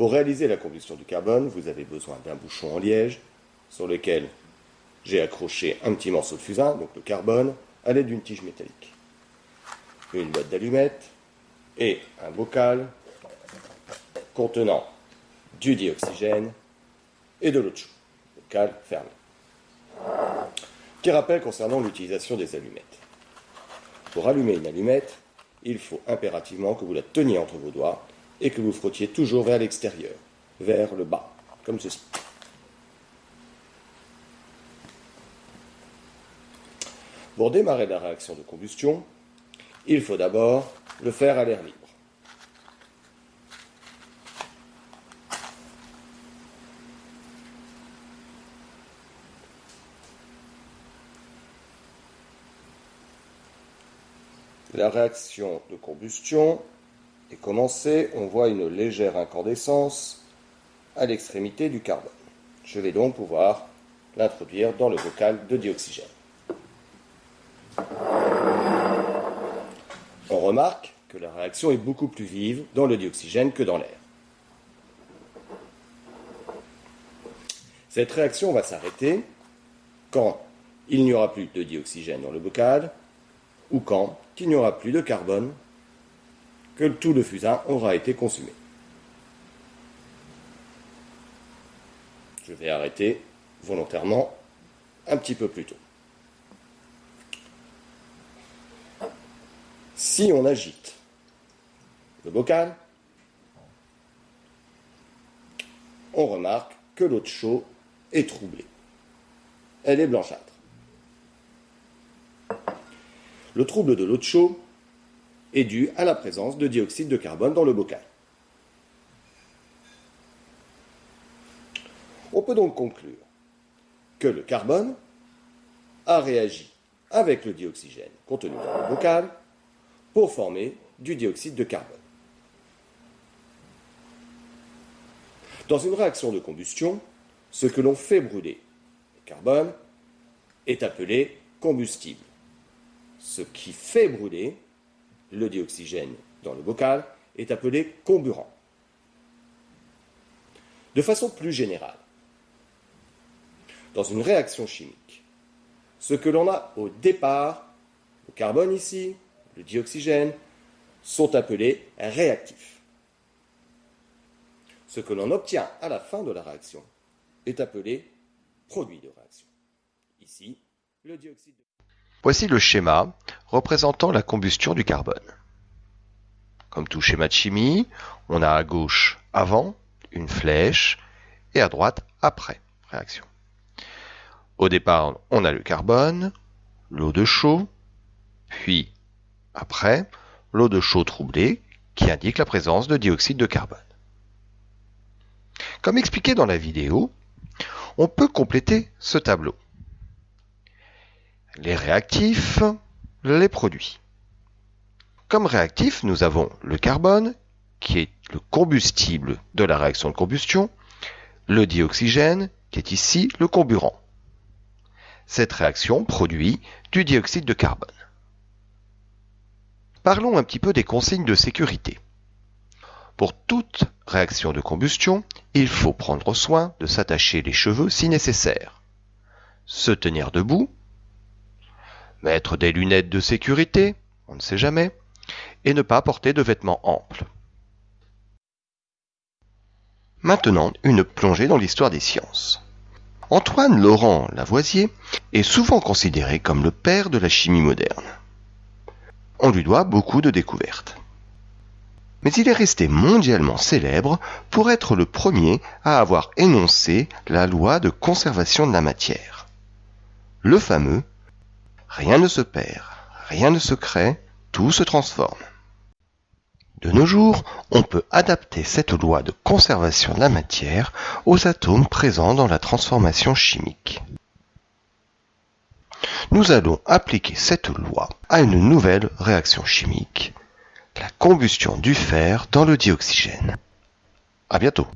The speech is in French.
Pour réaliser la combustion du carbone, vous avez besoin d'un bouchon en liège sur lequel j'ai accroché un petit morceau de fusain, donc le carbone, à l'aide d'une tige métallique. Une boîte d'allumettes et un bocal contenant du dioxygène et de l'eau de chaux. Bocal fermé. Petit rappel concernant l'utilisation des allumettes. Pour allumer une allumette, il faut impérativement que vous la teniez entre vos doigts et que vous frottiez toujours vers l'extérieur, vers le bas, comme ceci. Pour démarrer la réaction de combustion, il faut d'abord le faire à l'air libre. La réaction de combustion est commencée. On voit une légère incandescence à l'extrémité du carbone. Je vais donc pouvoir l'introduire dans le bocal de dioxygène. On remarque que la réaction est beaucoup plus vive dans le dioxygène que dans l'air. Cette réaction va s'arrêter quand il n'y aura plus de dioxygène dans le bocal ou quand il n'y aura plus de carbone, que tout le fusain aura été consumé. Je vais arrêter volontairement un petit peu plus tôt. Si on agite le bocal, on remarque que l'eau de chaux est troublée. Elle est blanchâtre. Le trouble de l'eau de chaux est dû à la présence de dioxyde de carbone dans le bocal. On peut donc conclure que le carbone a réagi avec le dioxygène contenu dans le bocal pour former du dioxyde de carbone. Dans une réaction de combustion, ce que l'on fait brûler, le carbone, est appelé combustible ce qui fait brûler le dioxygène dans le bocal est appelé comburant. De façon plus générale, dans une réaction chimique, ce que l'on a au départ, le carbone ici, le dioxygène, sont appelés réactifs. Ce que l'on obtient à la fin de la réaction est appelé produit de réaction. Ici, le dioxyde de Voici le schéma représentant la combustion du carbone. Comme tout schéma de chimie, on a à gauche avant une flèche et à droite après réaction. Au départ, on a le carbone, l'eau de chaux, puis après l'eau de chaux troublée qui indique la présence de dioxyde de carbone. Comme expliqué dans la vidéo, on peut compléter ce tableau les réactifs, les produits. Comme réactif, nous avons le carbone, qui est le combustible de la réaction de combustion, le dioxygène, qui est ici le comburant. Cette réaction produit du dioxyde de carbone. Parlons un petit peu des consignes de sécurité. Pour toute réaction de combustion, il faut prendre soin de s'attacher les cheveux si nécessaire, se tenir debout mettre des lunettes de sécurité, on ne sait jamais, et ne pas porter de vêtements amples. Maintenant, une plongée dans l'histoire des sciences. Antoine Laurent Lavoisier est souvent considéré comme le père de la chimie moderne. On lui doit beaucoup de découvertes. Mais il est resté mondialement célèbre pour être le premier à avoir énoncé la loi de conservation de la matière. Le fameux Rien ne se perd, rien ne se crée, tout se transforme. De nos jours, on peut adapter cette loi de conservation de la matière aux atomes présents dans la transformation chimique. Nous allons appliquer cette loi à une nouvelle réaction chimique, la combustion du fer dans le dioxygène. À bientôt.